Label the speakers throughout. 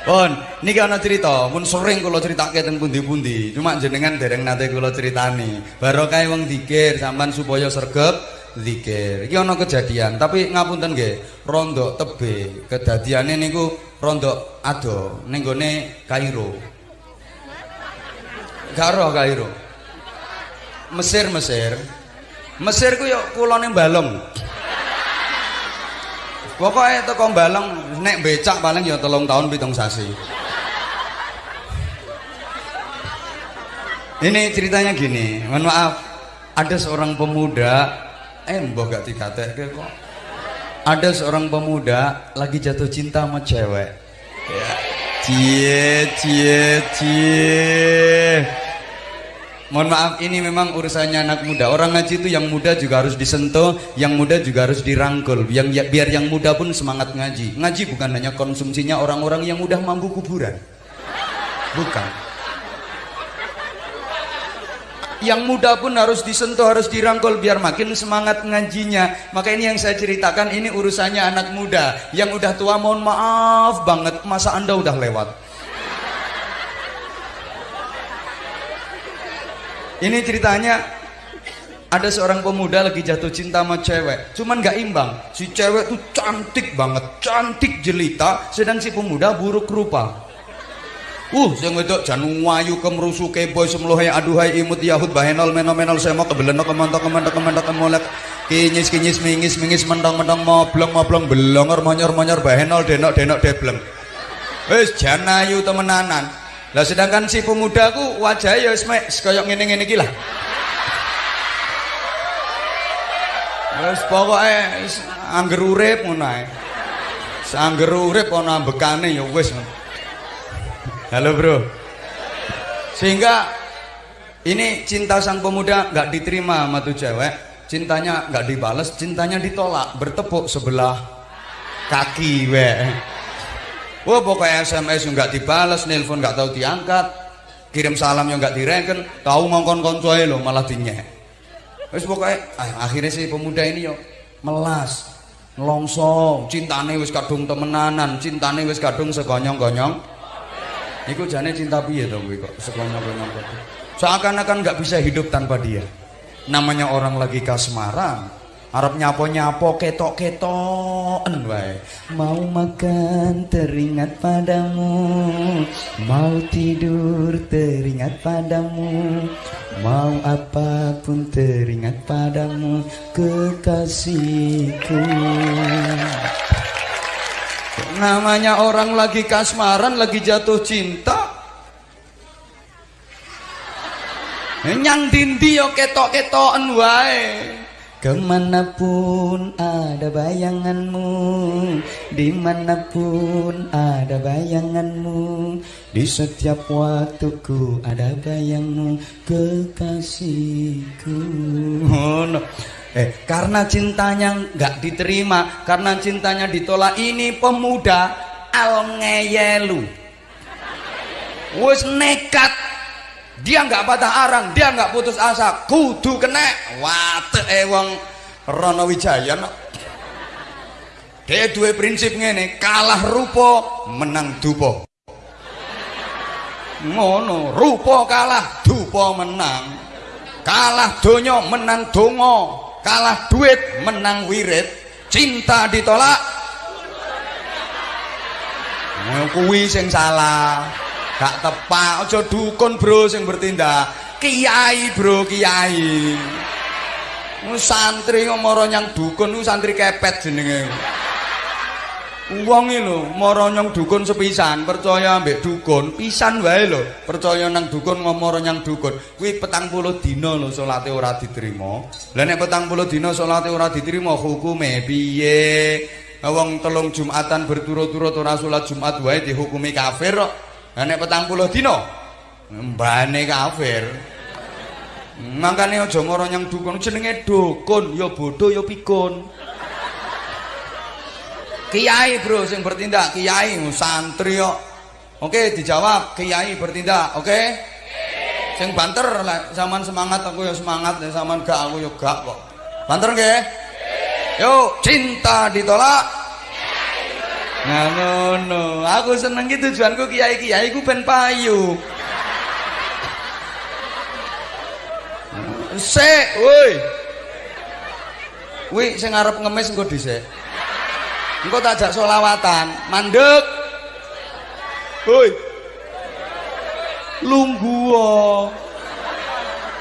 Speaker 1: Pun, niki ana cerita, pun sering kula critake teng pundi-pundi. Cuma jenengan dereng nate kula critani. Barokah wong dikir sampean supaya sregep zikir. Iki ana kejadian, tapi ngapunten nggih, rondo tebe. Kedadiane niku rondo ado ning gone Kairo. Garo Kairo. Mesir Mesir. Mesir ku yo kulone Balong. Pokoknya teko balong nek becak paling ya telung tahun pitung sasi. Ini ceritanya gini, mohon maaf. Ada seorang pemuda, eh mbok gak dikatek kok. Ada seorang pemuda lagi jatuh cinta sama cewek. Ya. Cie, cie, cie. Mohon maaf ini memang urusannya anak muda. Orang ngaji itu yang muda juga harus disentuh, yang muda juga harus dirangkul. Yang ya, biar yang muda pun semangat ngaji. Ngaji bukan hanya konsumsinya orang-orang yang mudah mampu kuburan. Bukan. Yang muda pun harus disentuh, harus dirangkul biar makin semangat ngajinya. Maka ini yang saya ceritakan ini urusannya anak muda. Yang udah tua mohon maaf banget, masa Anda udah lewat. Ini ceritanya ada seorang pemuda lagi jatuh cinta sama cewek, cuman gak imbang. Si cewek tuh cantik banget, cantik jelita, sedang si pemuda buruk rupa. Uh, sing wedok jan wayu kemrusu keboy semlohe aduhai imut yahud bahenol menomenol semo kebeleno kemontok kemontok kemontok kemolek kinyis kinyis mingis mingis mentong mentong moblong moblong belongor monyor monyor bahenol denok denok debleng. Wis jan ayu temenanan. Lah sedangkan si pemuda ku wajah ya wis mek kaya ngene-ngene iki lah. Wis pokoke angger urip ngono ae. Angger urip ana ambekane ya wis. Halo, Bro. Sehingga ini cinta sang pemuda nggak diterima sama tuh cewek, cintanya nggak dibales, cintanya ditolak, bertepuk sebelah kaki weh. Wah pokoknya SMS yang nggak dibalas, nelpon nggak tahu diangkat, kirim salam yang nggak direken, tahu ngongkon koncoy lo malah dinyek. Wes pokoknya ah, akhirnya si pemuda ini yo melas, ngelongso, cintane wis kadung temenanan, cintane wis kadung segonyong-gonyong. Iku jane cinta piye to kuwi kok segonyong-gonyong kok. Seakan-akan nggak bisa hidup tanpa dia. Namanya orang lagi kasmaran, Arab nyapo-nyapo ketok-ketoken wae. Mau makan teringat padamu, mau tidur teringat padamu, mau apa pun teringat padamu, kekasihku. Namanya orang lagi kasmaran, lagi jatuh cinta. Nyang dindi yo ketok-ketoken wae. Ke mana pun ada bayanganmu Di mana pun ada bayanganmu Di setiap waktuku ada bayangmu Kekasihku oh, no. Eh, karena cintanya nggak diterima Karena cintanya ditolak Ini pemuda al ngeyelu Wis nekat dia nggak patah arang dia nggak putus asa. Kudu kena. Wate eh wong Rono Wijaya no. dia dua prinsip ngene kalah rupo menang dupo ngono rupo kalah dupo menang. Kalah donyo menang dongo kalah duit menang wirid. Cinta ditolak. Kuwi sing salah gak tepak aja dukun bro sing bertindak. Kiai bro kiai. Santri ngomoro nyang dukun ku santri kepet jenenge. Wong lho mara nyang dukun sepisan percaya ambek dukun pisan wae lho. Percaya nang dukun ngomoro nyang dukun. Kuwi 40 dina lho salate ora diterima. Lah nek 40 dina salate ora diterima hukume piye? Wong telung jumatan berturut-turut ora salat jumat wae dihukumi kafir Lah nek 40 dina mbane kafir. Mangkane aja mara nyang dukun jenenge dukun ya bodho ya pikun. Kiai bro sing bertindak kiai santri kok. Oke dijawab kiai bertindak oke? Sing banter zaman semangat aku ya semangat zaman gak aku ya gak kok. Banter nggih? Yuk cinta ditolak Nah aku seneng ki tujuanku kiai-kiai ku ben payu. Sik, woi. Wi sing arep ngemis engko dhisik. Engko tak jak selawatan, mandek. Woi. Lungguh.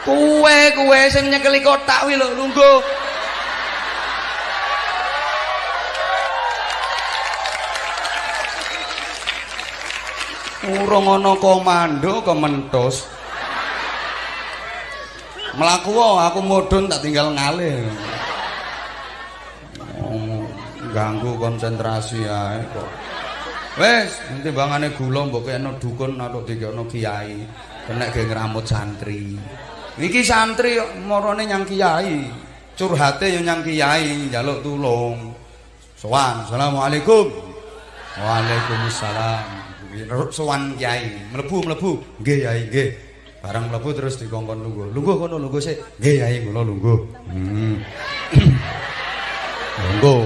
Speaker 1: Kuwe kuwe sing nyekeli kotak wi lho, lungguh. Urung ana komando kementus. Mlaku aku mudhun tak tinggal ngalih. Oh, ganggu konsentrasi ae kok. Wes, timbangane gula mbok kene dukun atau dikene kiai. Kenek ge ngramut santri. Iki santri marane nyang kiai. Curhate yo nyang kiai, njaluk tulung. Sowan, Assalamualaikum. Waalaikumsalam. Sowan kiai mlebu mlebu. Nggih yai nggih. Barang mlebu terus dikongkon lungguh. Lungguh kono lungguh sik. Nggih yai kula lungguh. Hmm. lungguh.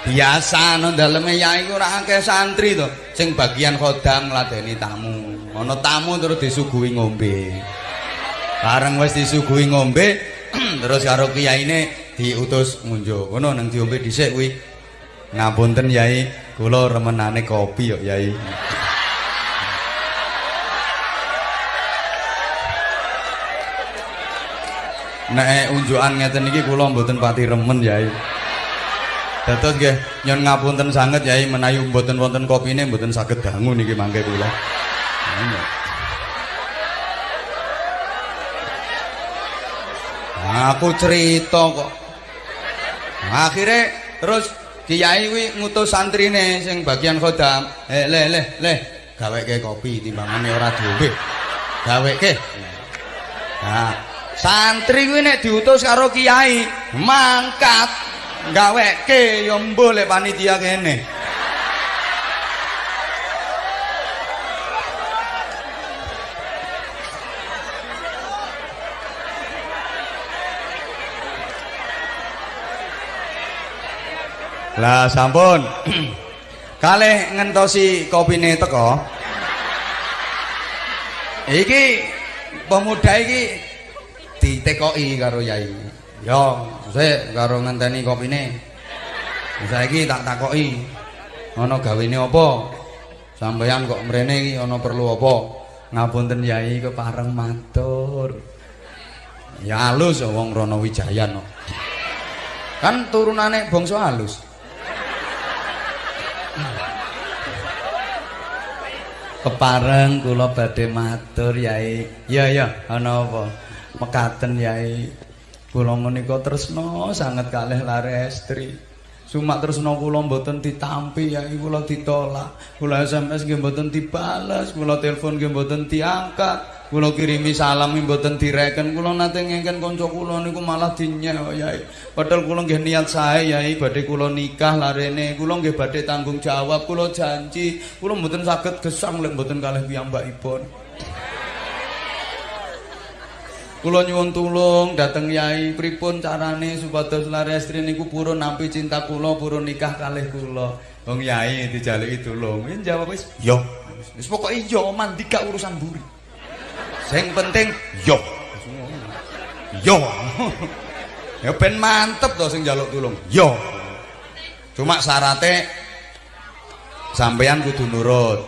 Speaker 1: Biasa nang daleme yai ora akeh santri to. Sing bagian khodam ngladeni tamu. Ana tamu terus disuguhi ngombe. Bareng wis disuguhi ngombe terus karo kiyaine diutus ngunjuk. Ngono nang diombe dhisik kuwi. Ngapunten yai kula remenane kopi yo yai Nek unjukan ngeten iki kula mboten pati remen Yai. Dados nggih nyon ngapunten sanget Yai menawi mboten wonten kopine mboten saged dangu niki mangke kula. Aku cerita kok. Akhire terus Kiai kuwi ngutus santrine sing bagian khodam. Eh le le le gaweke kopi timbangane ora diombe. Gaweke. Nah, santri kuwi nek diutus karo kiai mangkat gaweke ya mbuh lek panitia kene Lah sampun. Kalih ngentosi kopine teko. Iki pemuda iki ditekoki karo yai. Yo sik karo ngenteni kopine. Saiki tak takoki ana gawene apa? Sampeyan kok mrene iki ana perlu apa? Ngapunten yai kepareng matur. Ya halus wong rono wijayan no. kan turunane bangsa halus. Kepareng kula badhe matur yai. Ya ya ana apa mekaten yai. Kula menika tresna sanget kalih lare estri. Sumak tresna kula mboten ditampi yai kula ditolak. Kula SMS nggih mboten dibales kula telepon nggih mboten diangkat. Kula kirimi salam mboten direken. Kula nate ngengken kanca kula niku malah dinyek yai. Padahal kula nggih niat sae yai badhe kula nikah larene. Kula nggih badhe tanggung jawab kula janji. Kula mboten saged gesang lek mboten kalih piyambakipun Kula nyuwun tulung dhateng Yai pripun carane supados larestri niku purun nampi cinta kula purun nikah kalih kula. Wong Yai dijaluki tulung. Yen jawab wis yo. Wis pokoke yo mandi gak urusan buri. Sing penting yo. Yo. ya ben mantep to sing njaluk tulung. Yo. Cuma syaratnya sampeyan kudu nurut.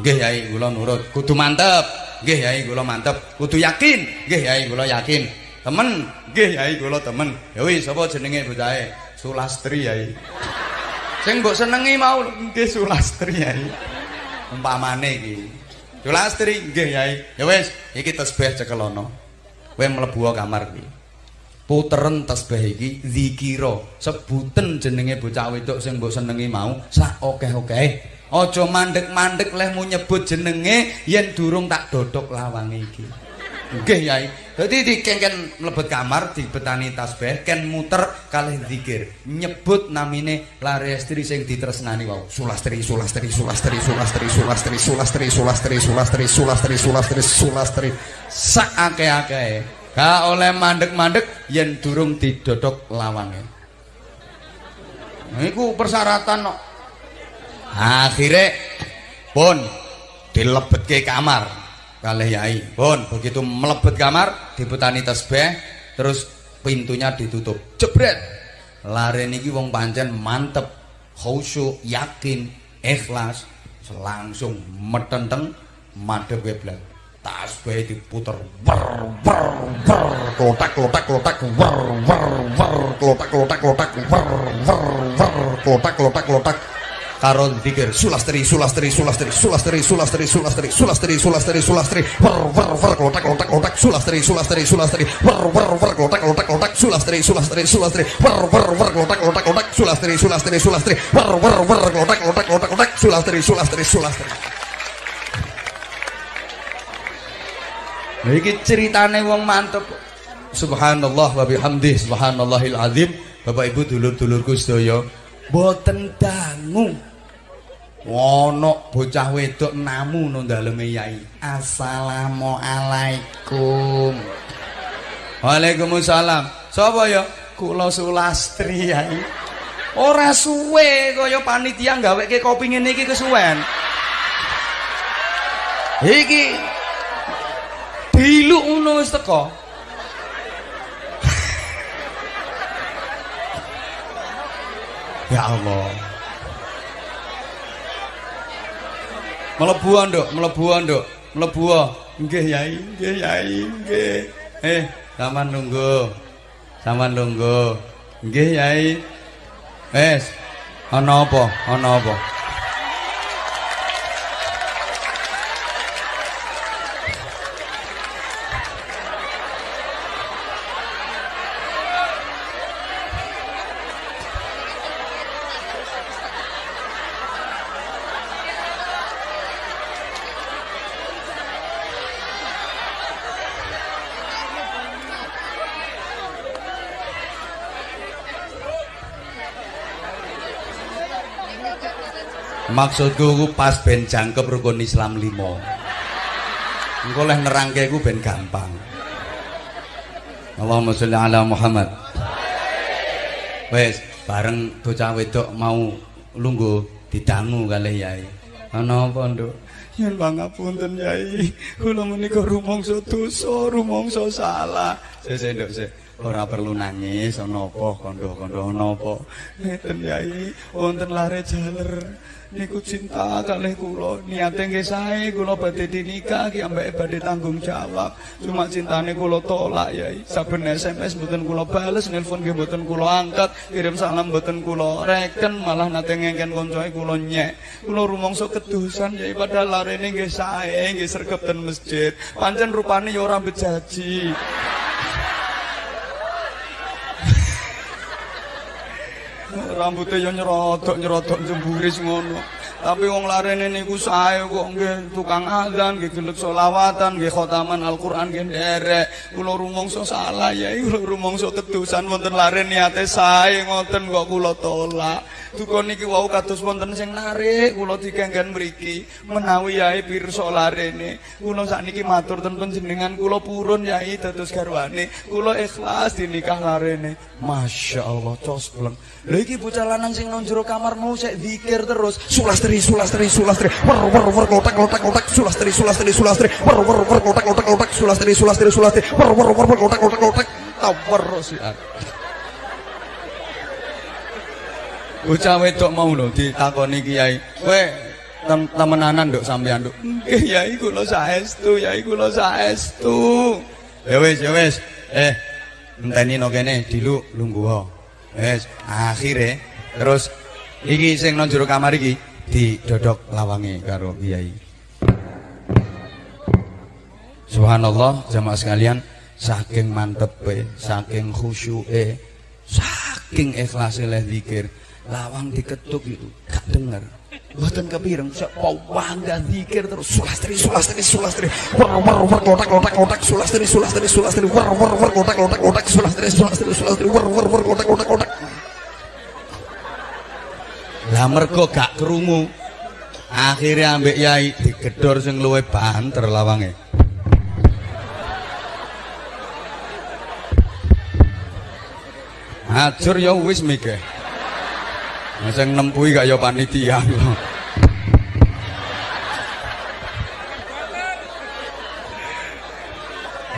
Speaker 1: Nggih Yai kula nurut. Kudu mantep. Nggih yai kula mantep. Kudu yakin. Nggih yai kula yakin. Temen. Nggih yai kula temen. Ya wis sapa jenenge bocahe Sulastri yai. Sing mbok senengi mau nggih Sulastri yai. Umpamane iki. Sulastri nggih yai. Ya wis iki tasbih cekelono. Kowe mlebu kamar iki? Puteren tasbih iki zikira sebuten jenenge bocah wedok sing mbok senengi mau sak akeh-akeh Aja mandek-mandek lehmu nyebut jenenge yen durung tak dodok lawang iki. Nggih, Yai. Dadi dikengken mlebet kamar dibetani tasbih ken muter kalih zikir. Nyebut namine lare estri sing ditresnani wau. Sulastri, Sulastri, Sulastri, Sulastri, Sulastri, Sulastri, Sulastri, Sulastri, Sulastri, Sulastri, Sulastri. Sak akeh-akeh. Ga oleh mandek-mandek yen durung didodok lawange. Iku persyaratan kok. Akhirnya pun dilebetke kamar kalih yai. Pun begitu melebet kamar diputani tasbih terus pintunya ditutup. Jebret! Lare niki wong pancen mantep khusyuk yakin ikhlas langsung metenteng madhep kiblat tasbih diputer wer wer wer klotak klotak klotak wer wer wer klotak klotak klotak wer wer wer klotak klotak klotak karo dikir sulastri sulastri sulastri sulastri sulastri sulastri sulastri sulastri sulastri wer wer wer klotak klotak klotak sulastri sulastri sulastri wer wer wer klotak klotak klotak sulastri sulastri sulastri wer wer wer klotak klotak klotak sulastri sulastri sulastri wer wer wer klotak klotak klotak klotak sulastri sulastri sulastri Nah, iki ceritane wong mantep. Subhanallah wa bihamdih, subhanallahil azim. Bapak Ibu dulur-dulurku sedaya, boten dangu. Ono bocah wedok namu nang daleme yai. Assalamualaikum. Waalaikumsalam. Sapa ya? Kula Sulastri yai. Ora suwe kaya panitia gaweke kopi ngene iki kesuwen. Iki Biluk ngono wis teko. ya Allah. Mlebu nduk, mlebu nduk, mlebu. Nggih Yai, nggih Yai, nggih. Eh, sampean nunggu. Sampean nunggu. Nggih Yai. Wes. Ana apa? Ana apa? Maksudku ku pas ben jangkep rukun Islam limo. Engko leh nerangke ku ben gampang. Allahumma sholli ala Muhammad. Wes, bareng bocah wedok mau lungguh didangu kalih Yai. Ana apa, Nduk? Yen pangapunten Yai, kula menika rumangsa dosa, rumangsa salah. Sese, Nduk. Ora perlu nangis ana apa? Kandha-kandha ana apa? Ngeten yai wonten lare jaler. Niku cinta kalih kula. Niate nggih sae kula badhe dinikah ki ambek badhe tanggung jawab. Cuma cintane kula tolak yai saben SMS mboten kula bales nelpon nggih mboten kula angkat kirim salam mboten kula reken malah nate ngengken koncoe kula nyek. Kula rumangsa kedusan yai padahal larene nggih sae nggih sregep ten masjid. Pancen rupane ya ora bejaji rambutnya ya nyerodok nyerodok jemburis ngono tapi wong larene niku sae kok nggih tukang azan nggih gelek selawatan nggih khotaman Al-Qur'an nggih nderek. Kula rumangsa salah ya kula rumangsa kedusan wonten lare niate sae ngoten kok kula tolak. Duka niki wau kados wonten sing narik kula dikengken mriki menawi yae pirsa larene. Kula sakniki matur ten panjenengan kula purun yai dados garwane. Kula ikhlas dinikah larene. Masyaallah cos bleng. Lha iki bocah lanang sing nang kamar mau sik zikir terus sulastri sulastri sulastri sulastri wer wer wer kotak kotak kotak sulastri sulastri sulastri wer wer wer kotak kotak kotak sulastri sulastri sulastri wer wer wer kotak kotak kotak tawer si Bocah wedok mau lho ditakoni kiai. Kowe temenanan nduk sampean nduk. Nggih yai kula saestu, yai kula saestu. Ya wis, ya wis. Eh, enteni no kene dilu lungguh. Wis, akhire terus iki sing nang jero kamar iki didodok lawange karo kiai. Subhanallah jamaah sekalian saking mantepe, saking khusyuke, saking ikhlase leh zikir, lawang diketuk itu gak denger. Mboten kepireng sok bangga zikir terus sulastri sulastri sulastri. War war war kotak kotak kotak sulastri sulastri sulastri. War war war kotak kotak kotak sulastri sulastri sulastri. War war war kotak kotak kotak lah mergo gak krungu akhirnya ambek yai digedor sing luwe banter lawange hajur ya wis mikir sing nempui gak ya panitia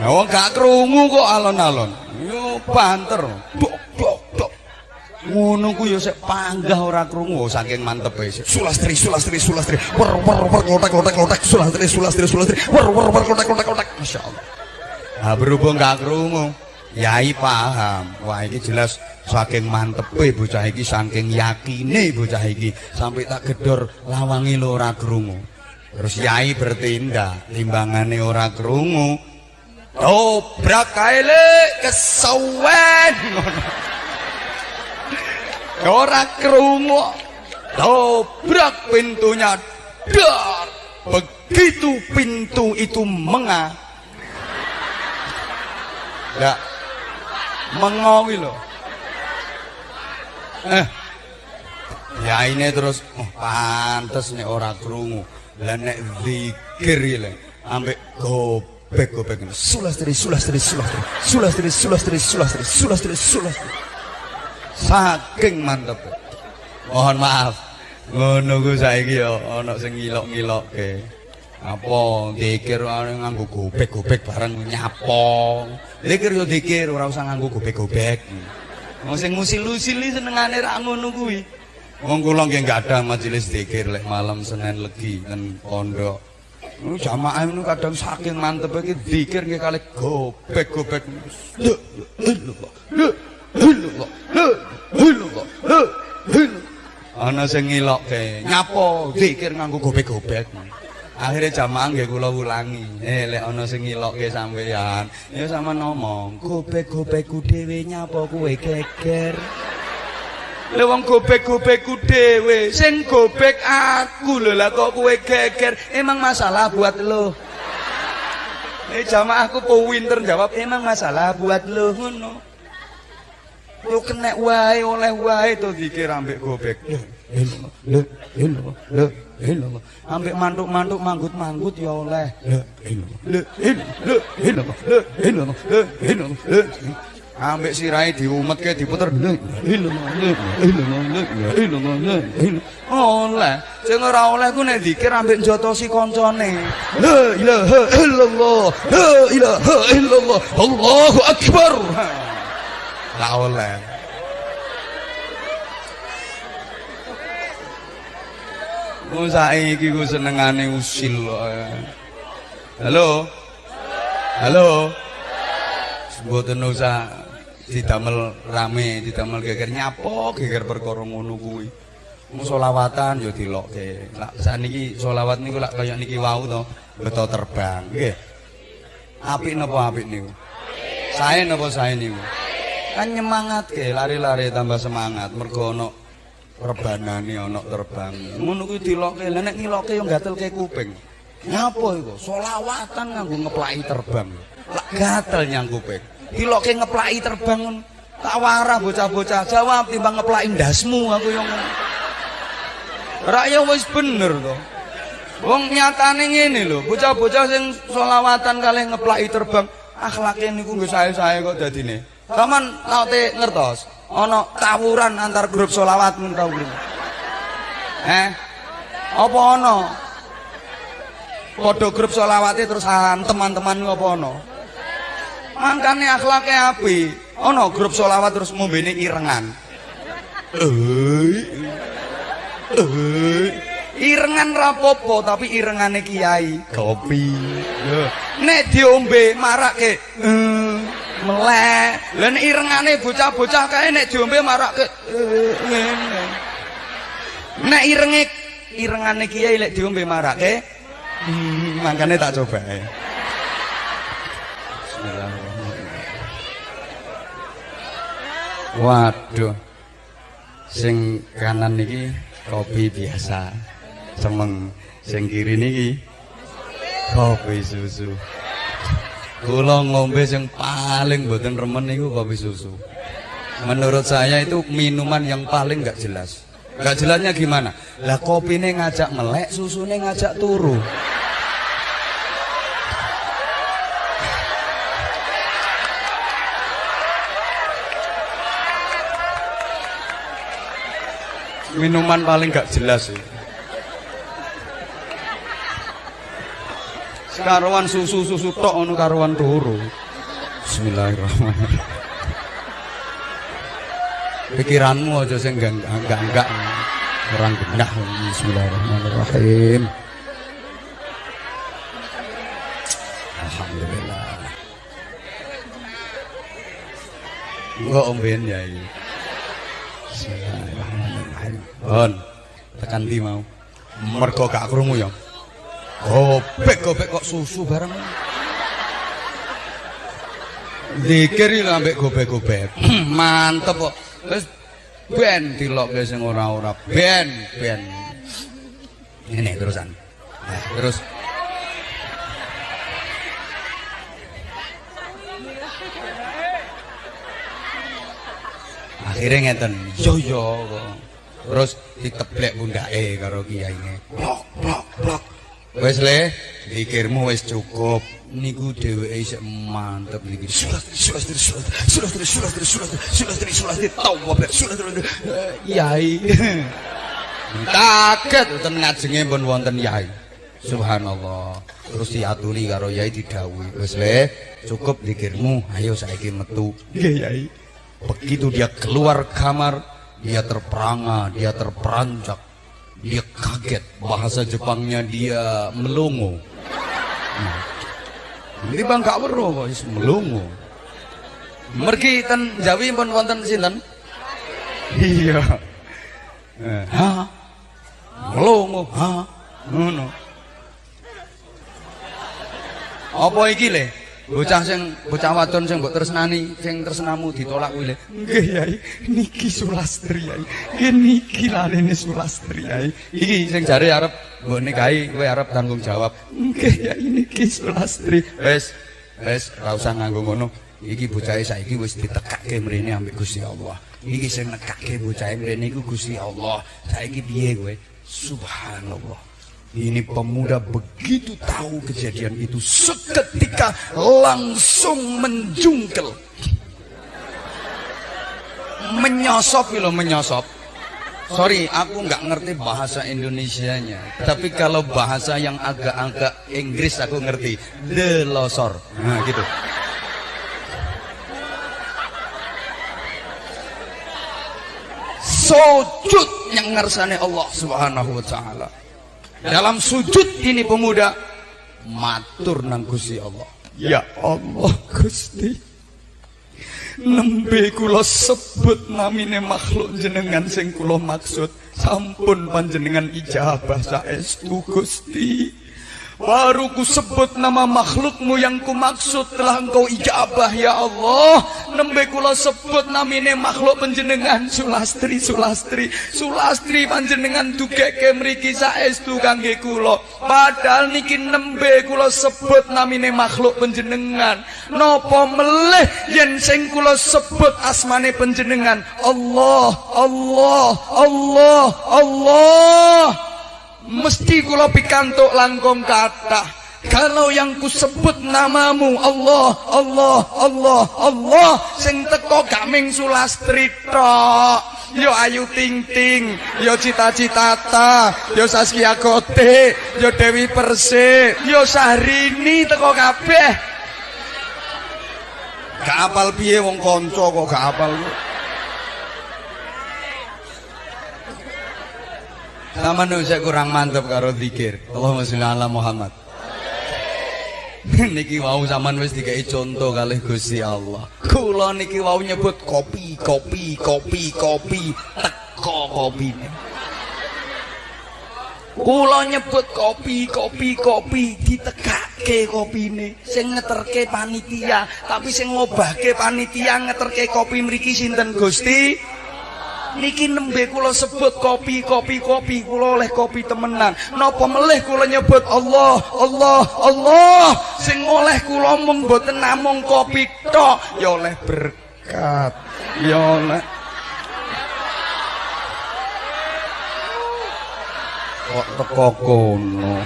Speaker 1: Wong gak krungu kok alon-alon. Yo banter. Buk ngono ku yo sik panggah ora krungu. Saking mantepe sulastri sulastri sulastri. Wer wer wer klotek klotek klotek sulastri sulastri sulastri. Wer wer wer klotek klotek klotek masyaallah ha berhubung gak krungu. Yai paham. Wah iki jelas saking mantepe bocah iki saking yakine bocah iki. Sampai tak gedor lawangi lho ora krungu. Terus yai bertindak timbangane ora krungu. Dobrak kae le kesawen Ora krungu. Dobrak pintunya. Dar. Begitu pintu itu menga ya Mengawi loh. Eh. Ya ini terus oh, pantes nih ora krungu. dan nek zikir ya ambek gobek-gobek. Sulastri, sulastri, sulastri. Sulastri, sulastri, sulastri, sulastri, sulastri. Saking mantep mohon maaf ngono ku saiki ya ana sing ngilok-ngilokke apa zikir nganggo gobek-gobek bareng nyapong zikir yo zikir ora usah nganggo gobek-gobek Wong sing ngusil-usili senengane ra ngono kuwi. Wong kula nggih gadah majelis zikir lek malam Senin Legi ten pondok. Nu jamaah nu kadang saking mantep iki zikir nggih kalih gobek-gobek. Ana sing ngilokke, nyapo zikir nganggo gobek-gobek. akhirnya jamaah nggih kula ulangi eh lek ana sing ngilokke sampeyan ya sama ngomong gobek-gobekku dhewe nyapa kowe geger? Lha wong gobek-gobekku dhewe sing gobek aku lho lah kok kowe geger? Emang masalah buat lo. Eh jamaahku po winter jawab emang masalah buat lo ngono Yo kena wae oleh wae to dikir ambek gobek. Lho, lho, lho, lho. Ambek mantuk-mantuk manggut-manggut ya oleh. Lho, lho, lho, lho, lho, lho. Ambek sirahe diumetke diputer. Lho, lho, lho, lho, Oleh. Sing ora oleh ku nek dikir ambek njotosi kancane. La ilaha illallah. La ilaha illallah. Allahu akbar. Gak oleh. Ku saiki ku senengane usil kok. Halo. Halo. Mboten usah didamel rame, didamel geger nyapo, geger perkara ngono kuwi. Selawatan ya dilokke. Lah saniki selawat niku lak kaya niki wau to, beto terbang. Nggih. Apik napa apik niku? Sae napa sae niku? Kan nyemangat ke lari-lari tambah semangat. Mergo ana rebanane ana terbang. Ngono kuwi dilokke. Lha nek ngilokke yo gatelke kuping. Ngapa iku? Selawatan nganggo ngeplaki terbang. Lak gatel nyang kuping. Dilokke ngeplaki terbang tak warah bocah-bocah jawab timbang ngeplaki ndasmu aku yo ngono. Raya wis bener to. Wong nyatane ngene lho, bocah-bocah sing selawatan kalih ngeplaki terbang, akhlake niku nggih sae-sae kok dadine. Saman nate ngertos ana tawuran antar grup selawat mun tau grup. Eh? Apa ana? Padha grup selawate terus teman-teman apa ana? Mangkane akhlake apik. Ana grup selawat terus ngombene irengan. Eh. Eh. Irengan rapopo tapi irengane kiai kopi. Nek diombe marake. Eh. Melek. Nek irengane bocah-bocah kae nek diombe marake. Nek irenge irengane kiai lek diombe marake hmm, mangkane tak coba ae. Waduh. Sing kanan niki kopi biasa. Semeng sing kiri niki kopi susu. Kula ngombe sing paling mboten remen niku kopi susu. Menurut saya itu minuman yang paling nggak jelas. Nggak jelasnya gimana? Lah kopine ngajak melek, susune ngajak turu. Minuman paling nggak jelas sih. Karuan susu-susu tok ngono karuan turu. Bismillahirrahmanirrahim. Pikiranmu aja sing enggak-enggak orang genah. Bismillahirrahmanirrahim. Alhamdulillah. Enggak omben ya ini. Bismillahirrahmanirrahim. Bon, tekan di mau. Mergo gak krungu ya. Gobek gobek kok susu bareng. Dikir iki ambek gobek-gobek. Mantep kok. Wis ben dilokke sing ora-ora. Ben, ben. Ini terusan. Nah, terus akhirnya ngeten yo yo terus diteplek bundake karo kiyaine blok blok blok Wes le, pikirmu wes cukup. Niku dewe isek mantep niki. Sulat, sulat, sulat, sulat, sulat, sulat, sulah sulah sulah sulat, sulat, yai. Kaget ten ngajenge pun wonten yai. Subhanallah. Terus diaturi karo yai didhawuhi, Wes le, cukup pikirmu, ayo saiki metu. Nggih yai. Begitu dia keluar kamar, dia terperangah, dia terperanjak, dia kaget. Bahasa Jepangnya dia melongo. Hmm. Ini bang gak weruh kok melongo. Mergi ten Jawi pun wonten sinten? Iya. Eh, ha? Melongo, ha? Ngono. Apa iki le? Bocah sing bocah wadon sing mbok tresnani sing tresnamu ditolak kuwi nggih yai. Niki sulastri yai. Nggih niki larene sulastri yai. Iki sing jare arep mbok nikahi kowe arep tanggung jawab. Nggih yai niki sulastri. Wis wis ora usah nganggo ngono. Iki bocahe saiki wis ditekake mrene ambek Gusti Allah. Iki sing nekake bocahe mrene iku Gusti Allah. Saiki piye kowe? Subhanallah Ini pemuda begitu tahu kejadian itu seketika langsung menjungkel. Menyosop loh menyosop. Sorry, aku nggak ngerti bahasa Indonesianya. Tapi kalau bahasa yang agak-agak Inggris aku ngerti. Delosor. Nah, gitu. Sujud yang ngersane Allah Subhanahu wa taala. Dalam sujud ini pemuda matur nang Gusti Allah. Ya Allah Gusti. Nembe kula sebut namine makhluk jenengan sing kula maksud sampun panjenengan ijabah saestu Gusti. Baru ku sebut nama makhlukmu yang ku maksud telah engkau ijabah ya Allah. Nembe kula sebut namine makhluk panjenengan Sulastri Sulastri. Sulastri panjenengan dugeke mriki saestu kangge kula. Padahal niki nembe kula sebut namine makhluk panjenengan. Napa meleh yen sing kula sebut asmane panjenengan Allah Allah Allah Allah. Mesti kula pikantuk langkung kathah kalau yang kusebut namamu Allah Allah Allah Allah sing teko gak ming sulastri tok. Yo ayu ting ting yo cita citata yo saskia kote yo dewi perse yo sahrini teko kabeh. Gak apal piye wong kanca kok gak apal Sama saya kurang mantap karo zikir. Allahumma sholli ala Muhammad. niki wau zaman wis dikai contoh kalih Gusti Allah. Kula niki wau nyebut kopi, kopi, kopi, kopi, teko kopine. Kula nyebut kopi, kopi, kopi, ditekake kopine. Sing ngeterke panitia, tapi sing ngobahke panitia ngeterke kopi mriki sinten Gusti? Niki nembe kula sebut kopi kopi kopi kula oleh kopi temenan. Napa melih kula nyebut Allah Allah Allah? Sing oleh kula mung mboten namung kopi tok ya oleh berkat ya oleh kok teko kono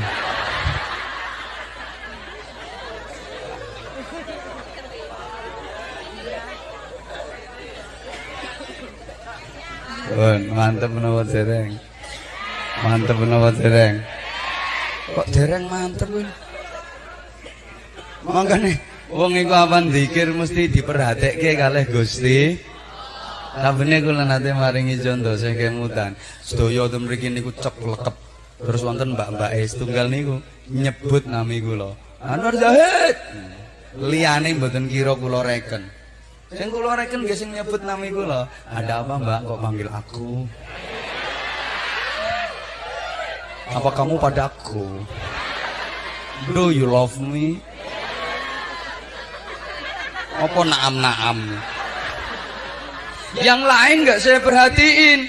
Speaker 1: Pun, mantep menapa dereng. Mantep menapa dereng. Kok dereng mantep kuwi? Mangkane wong iku apan zikir mesti diperhatike kalih Gusti. Sabene kula nate maringi contoh sing kemutan. Sedaya ten mriki niku cep lekep. Terus wonten mbak-mbak es tunggal niku nyebut nami kula. Anwar Zahid. Liyane mboten kira kula reken. Sing kula reken nggih sing nyebut nami kula. Ada apa, Mbak? Kok panggil aku? Apa kamu padaku? Do you love me? Apa naam-naam? Yang lain nggak saya perhatiin.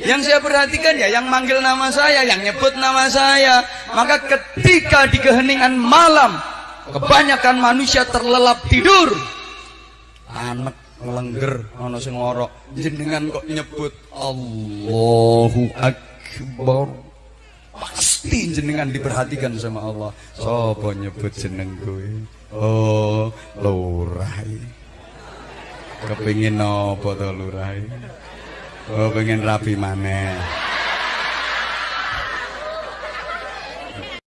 Speaker 1: Yang saya perhatikan ya yang manggil nama saya, yang nyebut nama saya. Maka ketika di keheningan malam, kebanyakan manusia terlelap tidur. Anak lengger ana sing ngorok, jenengan kok nyebut Allahu Akbar. Pasti jenengan diperhatikan sama Allah. Sopo nyebut jeneng kowe? Oh, lurah. Kepingin apa to lurah? Oh, pengen rapi maneh.